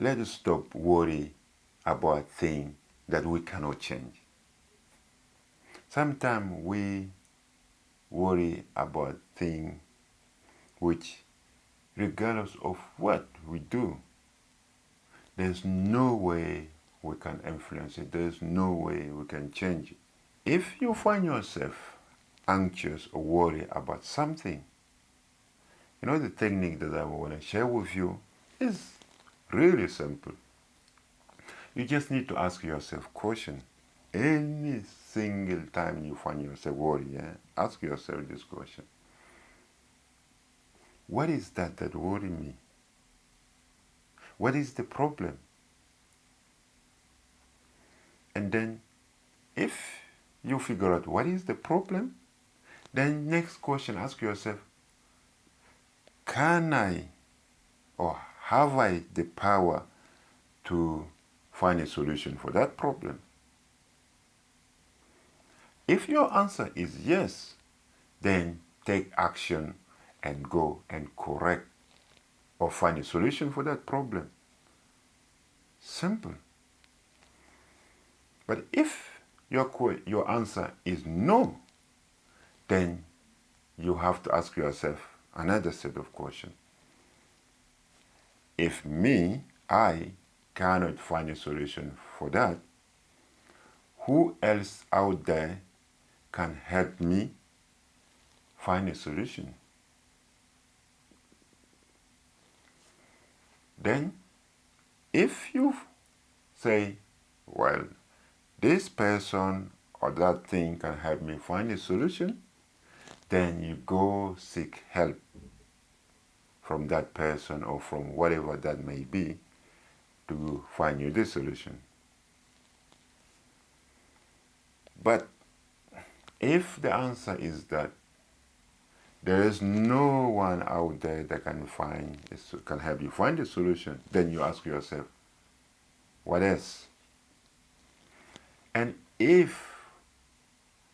let us stop worry about things that we cannot change. Sometimes we worry about things which, regardless of what we do, there's no way we can influence it. There's no way we can change it. If you find yourself anxious or worried about something, you know the technique that I want to share with you is really simple. You just need to ask yourself question. Any single time you find yourself worried, yeah, ask yourself this question. What is that that worries me? What is the problem? And then if you figure out what is the problem, then next question, ask yourself, can I or have I the power to find a solution for that problem? If your answer is yes, then take action and go and correct or find a solution for that problem. Simple. But if your, your answer is no, then you have to ask yourself another set of questions. If me, I, cannot find a solution for that, who else out there can help me find a solution? Then, if you say, well, this person or that thing can help me find a solution, then you go seek help from that person or from whatever that may be to find you the solution. But if the answer is that there is no one out there that can find can help you find a solution, then you ask yourself, what else? And if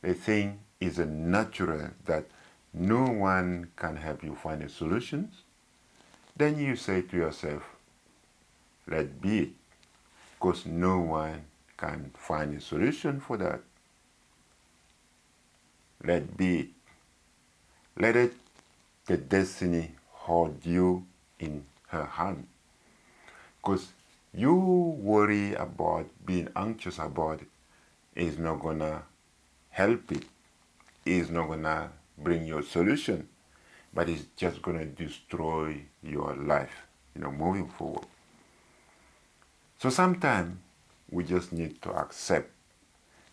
the thing is a natural that no one can help you find a solution, then you say to yourself, let be it, because no one can find a solution for that. Let be it. Let it, the destiny hold you in her hand. Because you worry about being anxious about it is not gonna help it, is not gonna bring you a solution, but it's just gonna destroy your life, you know, moving forward. So sometimes we just need to accept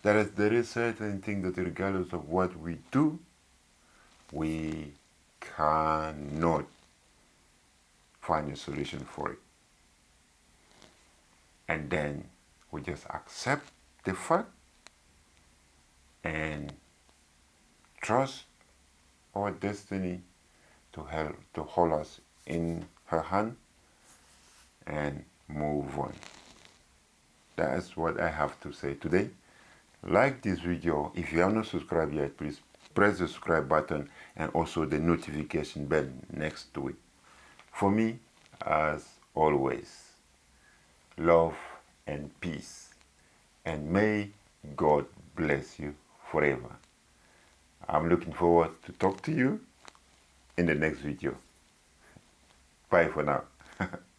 that there is certain thing that regardless of what we do, we cannot find a solution for it. And then we just accept the fact and trust our destiny to help to hold us in her hand and move on. That's what I have to say today. Like this video. If you have not subscribed yet, please press the subscribe button and also the notification bell next to it. For me, as always, love and peace. And may God bless you forever. I'm looking forward to talk to you in the next video. Bye for now.